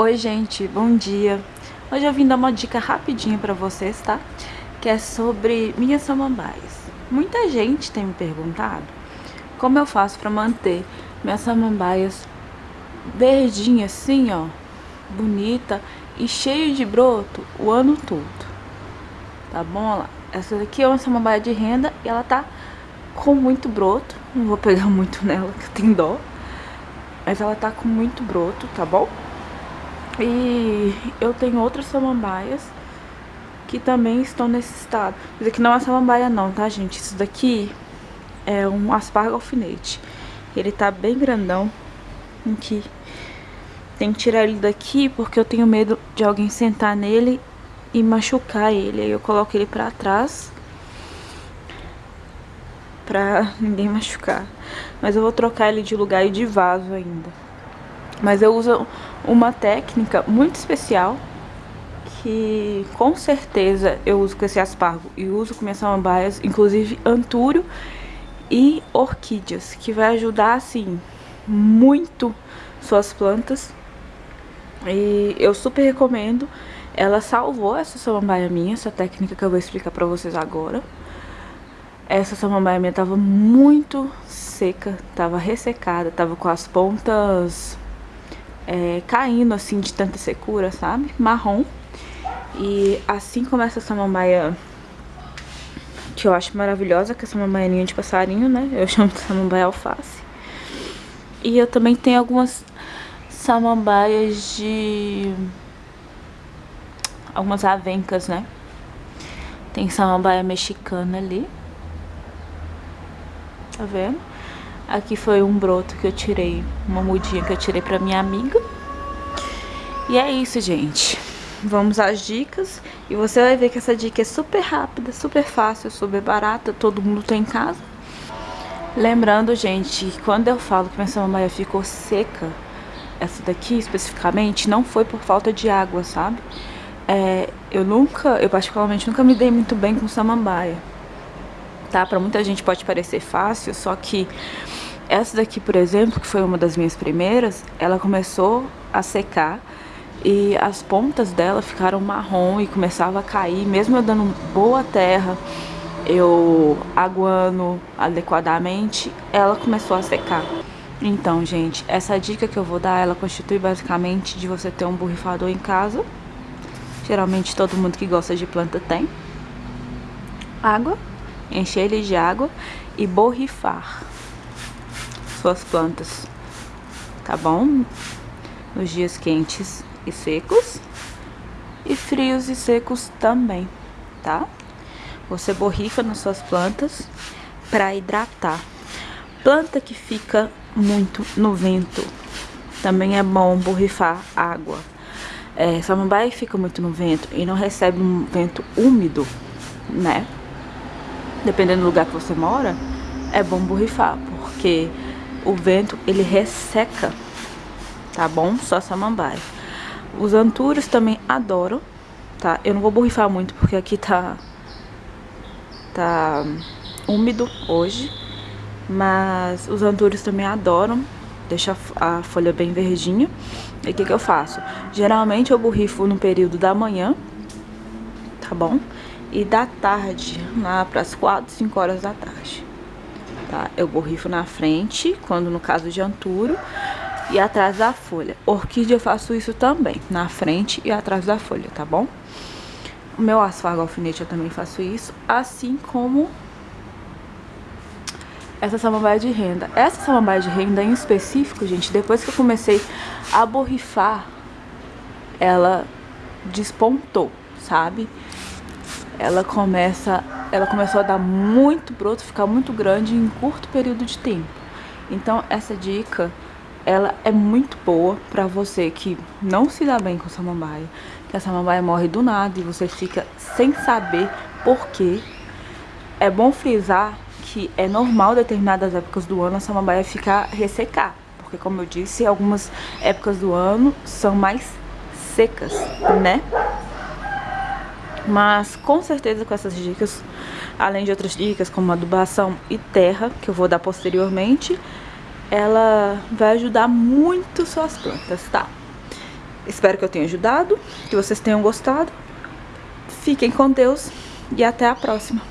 Oi gente, bom dia. Hoje eu vim dar uma dica rapidinha pra vocês, tá? Que é sobre minhas samambaias. Muita gente tem me perguntado como eu faço pra manter minhas samambaias verdinhas assim, ó, bonita e cheio de broto o ano todo. Tá bom? Lá. Essa daqui é uma samambaia de renda e ela tá com muito broto. Não vou pegar muito nela, que tem dó. Mas ela tá com muito broto, tá bom? E eu tenho outras samambaias que também estão nesse estado. Isso aqui não é samambaia não, tá, gente? Isso daqui é um aspargo alfinete. Ele tá bem grandão. Aqui. Tem que tirar ele daqui porque eu tenho medo de alguém sentar nele e machucar ele. Aí eu coloco ele pra trás pra ninguém machucar. Mas eu vou trocar ele de lugar e de vaso ainda. Mas eu uso uma técnica muito especial que com certeza eu uso com esse aspargo e uso com minhas samambaias, inclusive antúrio e orquídeas, que vai ajudar assim muito suas plantas. E eu super recomendo. Ela salvou essa samambaia minha, essa técnica que eu vou explicar pra vocês agora. Essa samambaia minha tava muito seca, tava ressecada, tava com as pontas é, caindo assim de tanta secura, sabe? Marrom. E assim como essa samambaia que eu acho maravilhosa, que é samambaianinha de passarinho, né? Eu chamo de samambaia alface. E eu também tenho algumas samambaias de... Algumas avencas, né? Tem samambaia mexicana ali. Tá vendo? Aqui foi um broto que eu tirei, uma mudinha que eu tirei pra minha amiga. E é isso, gente. Vamos às dicas e você vai ver que essa dica é super rápida, super fácil, super barata, todo mundo tem em casa. Lembrando, gente, quando eu falo que minha samambaia ficou seca, essa daqui especificamente, não foi por falta de água, sabe? É, eu nunca, eu particularmente nunca me dei muito bem com samambaia, tá? Pra muita gente pode parecer fácil, só que essa daqui, por exemplo, que foi uma das minhas primeiras, ela começou a secar e as pontas dela ficaram marrom e começava a cair, mesmo eu dando boa terra, eu aguando adequadamente, ela começou a secar. Então, gente, essa dica que eu vou dar, ela constitui basicamente de você ter um borrifador em casa. Geralmente todo mundo que gosta de planta tem. Água, encher ele de água e borrifar suas plantas, tá bom? Nos dias quentes e secos e frios e secos também, tá? Você borrifa nas suas plantas para hidratar. Planta que fica muito no vento, também é bom borrifar água. É, samambaia fica muito no vento e não recebe um vento úmido, né? Dependendo do lugar que você mora, é bom borrifar, porque o vento ele resseca, tá bom? Só samambaia. Os antúrios também adoram, tá? Eu não vou borrifar muito porque aqui tá tá úmido hoje, mas os antúrios também adoram, deixa a folha bem verdinha. E o que que eu faço? Geralmente eu borrifo no período da manhã, tá bom? E da tarde, lá para as 4, 5 horas da tarde tá? Eu borrifo na frente, quando no caso de anturo, e atrás da folha. Orquídea eu faço isso também, na frente e atrás da folha, tá bom? O meu asfargo alfinete eu também faço isso, assim como essa samambaia de renda. Essa samambaia de renda em específico, gente, depois que eu comecei a borrifar, ela despontou, sabe? Ela começa ela começou a dar muito broto, ficar muito grande em curto período de tempo. Então essa dica, ela é muito boa pra você que não se dá bem com samambaia, que a samambaia morre do nada e você fica sem saber por quê. É bom frisar que é normal determinadas épocas do ano a samambaia ficar ressecar, porque como eu disse, algumas épocas do ano são mais secas, né? Mas com certeza com essas dicas, além de outras dicas como adubação e terra, que eu vou dar posteriormente, ela vai ajudar muito suas plantas, tá? espero que eu tenha ajudado, que vocês tenham gostado. Fiquem com Deus e até a próxima.